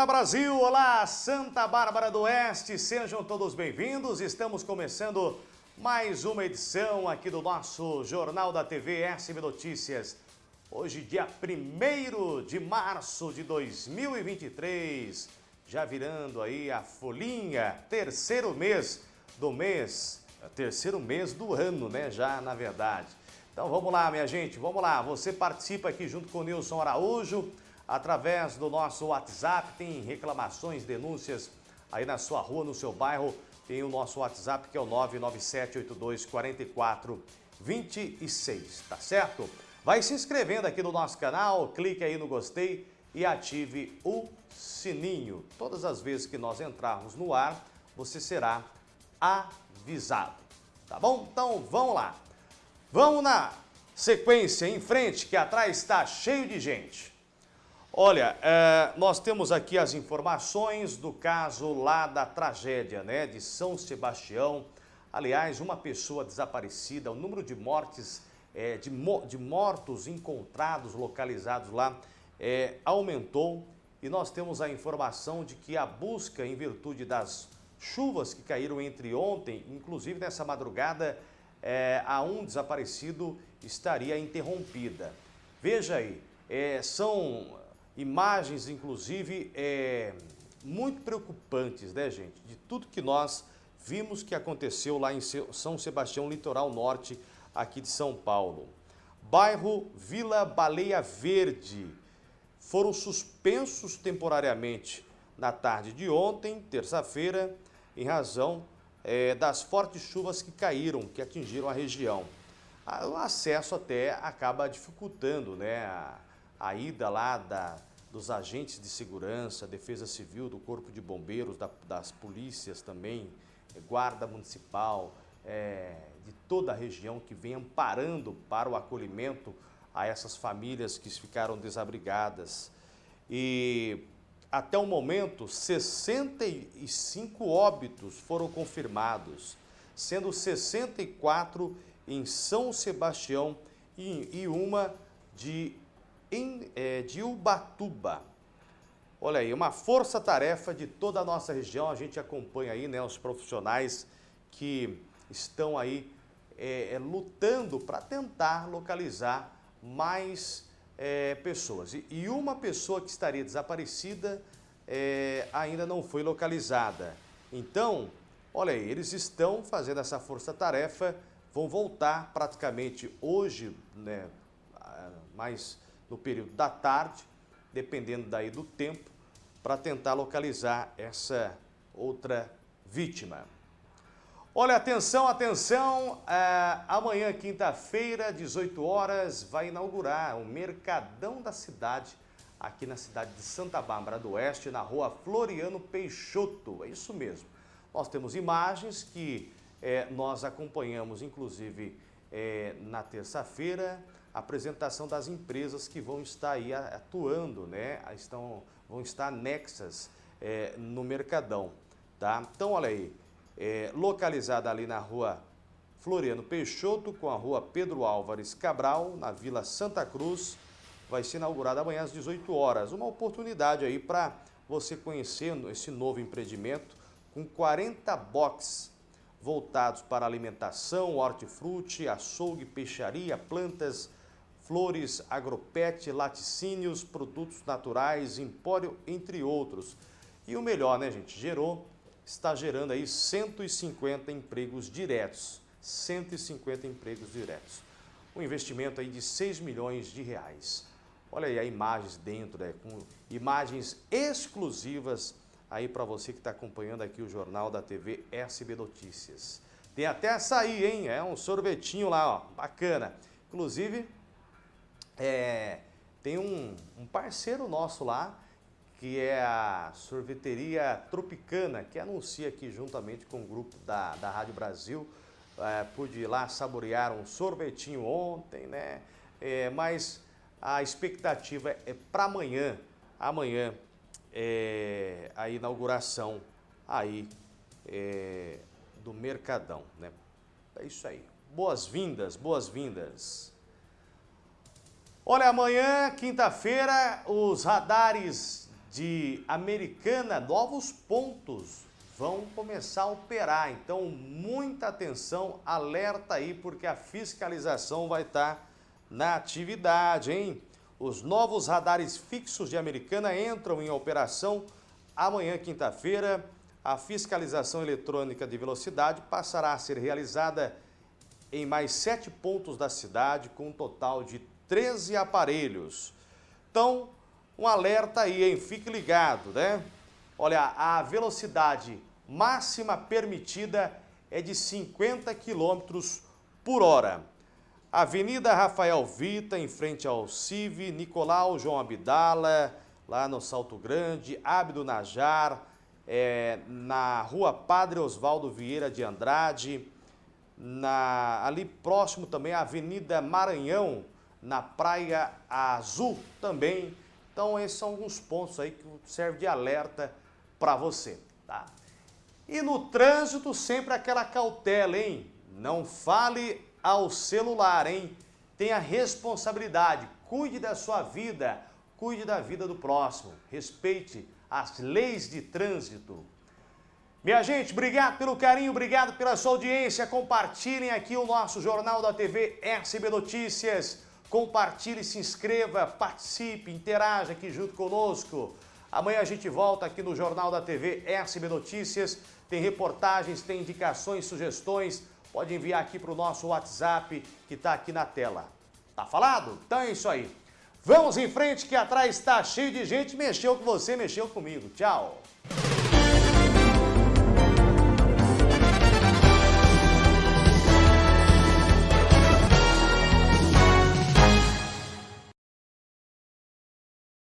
Olá Brasil, olá Santa Bárbara do Oeste, sejam todos bem-vindos. Estamos começando mais uma edição aqui do nosso Jornal da TV SB Notícias. Hoje, dia 1 de março de 2023, já virando aí a folhinha, terceiro mês do mês, terceiro mês do ano, né, já na verdade. Então vamos lá, minha gente, vamos lá. Você participa aqui junto com o Nilson Araújo, através do nosso WhatsApp, tem reclamações, denúncias aí na sua rua, no seu bairro, tem o nosso WhatsApp que é o 997824426, tá certo? Vai se inscrevendo aqui no nosso canal, clique aí no gostei e ative o sininho. Todas as vezes que nós entrarmos no ar, você será avisado, tá bom? Então vamos lá. Vamos na sequência em frente, que atrás está cheio de gente. Olha, é, nós temos aqui as informações do caso lá da tragédia, né, de São Sebastião. Aliás, uma pessoa desaparecida, o número de mortes, é, de, de, mortos encontrados, localizados lá, é, aumentou. E nós temos a informação de que a busca, em virtude das chuvas que caíram entre ontem, inclusive nessa madrugada, a um desaparecido estaria interrompida. Veja aí, são imagens, inclusive, é, muito preocupantes, né, gente? De tudo que nós vimos que aconteceu lá em São Sebastião, litoral norte, aqui de São Paulo. Bairro Vila Baleia Verde foram suspensos temporariamente na tarde de ontem, terça-feira, em razão é, das fortes chuvas que caíram, que atingiram a região. O acesso até acaba dificultando né, a, a ida lá da, dos agentes de segurança, defesa civil, do corpo de bombeiros, da, das polícias também, eh, guarda municipal, é, de toda a região que vem amparando para o acolhimento a essas famílias que ficaram desabrigadas. E até o momento, 65 óbitos foram confirmados, sendo 64 em São Sebastião e, e uma de em, é, de Ubatuba. Olha aí, uma força-tarefa de toda a nossa região. A gente acompanha aí né, os profissionais que estão aí é, é, lutando para tentar localizar mais é, pessoas. E, e, uma pessoa que estaria desaparecida é, ainda não foi localizada. Então, olha aí, eles estão fazendo essa força-tarefa, vão voltar praticamente hoje, né, mais no período da tarde, dependendo daí do tempo, para tentar localizar essa outra vítima. Olha, atenção, atenção, é, amanhã, quinta-feira, 18 horas, vai inaugurar o Mercadão da Cidade, aqui na cidade de Santa Bárbara do Oeste, na rua Floriano Peixoto, é isso mesmo. Nós temos imagens que é, nós acompanhamos, inclusive, é, na terça-feira, apresentação das empresas que vão estar aí atuando, né? Estão, vão estar anexas é, no Mercadão, tá? Então, olha aí, é, localizada ali na rua Floriano Peixoto com a rua Pedro Álvares Cabral, na Vila Santa Cruz, vai ser inaugurada amanhã às 18 horas. Uma oportunidade aí para você conhecer esse novo empreendimento com 40 boxes voltados para alimentação, hortifruti, açougue, peixaria, plantas, flores, agropet, laticínios, produtos naturais, empório, entre outros. E o melhor, né, gente? Gerou, está gerando aí 150 empregos diretos. 150 empregos diretos. Um investimento aí de 6 milhões de reais. Olha aí as imagens dentro, né, com imagens exclusivas aí para você que está acompanhando aqui o jornal da TV SB Notícias. Tem até açaí, hein? É um sorvetinho lá, ó, bacana. Inclusive, é, tem um, um parceiro nosso lá, que é a sorveteria Tropicana, que anuncia aqui juntamente com o grupo da, da Rádio Brasil. É, pude ir lá saborear um sorvetinho ontem, né? É, mas a expectativa é para amanhã, amanhã, é, a inauguração aí é, do Mercadão, né? É isso aí. Boas-vindas, boas-vindas. Olha, amanhã, quinta-feira, os radares de Americana, novos pontos vão começar a operar. Então, muita atenção, alerta aí, porque a fiscalização vai estar na atividade, hein? Os novos radares fixos de Americana entram em operação amanhã, quinta-feira. A fiscalização eletrônica de velocidade passará a ser realizada em mais sete pontos da cidade, com um total de 13 aparelhos. Então, um alerta aí, hein? Fique ligado, né? Olha, a velocidade máxima permitida é de 50 km por hora. Avenida Rafael Vita, em frente ao CIV, Nicolau João Abdala, lá no Salto Grande, Abdo Najar, é, na rua Padre Oswaldo Vieira de Andrade, na, ali próximo também a Avenida Maranhão, na Praia Azul também. Então esses são alguns pontos aí que servem de alerta para você, tá? E no trânsito sempre aquela cautela, hein? Não fale ao celular, hein? Tenha responsabilidade, cuide da sua vida, cuide da vida do próximo, respeite as leis de trânsito. Minha gente, obrigado pelo carinho, obrigado pela sua audiência. Compartilhem aqui o nosso Jornal da TV SB Notícias. Compartilhe, se inscreva, participe, interaja aqui junto conosco. Amanhã a gente volta aqui no Jornal da TV SB Notícias. Tem reportagens, tem indicações, sugestões pode enviar aqui para o nosso WhatsApp que está aqui na tela. Tá falado? Então é isso aí. Vamos em frente que atrás está cheio de gente. Mexeu com você, mexeu comigo. Tchau.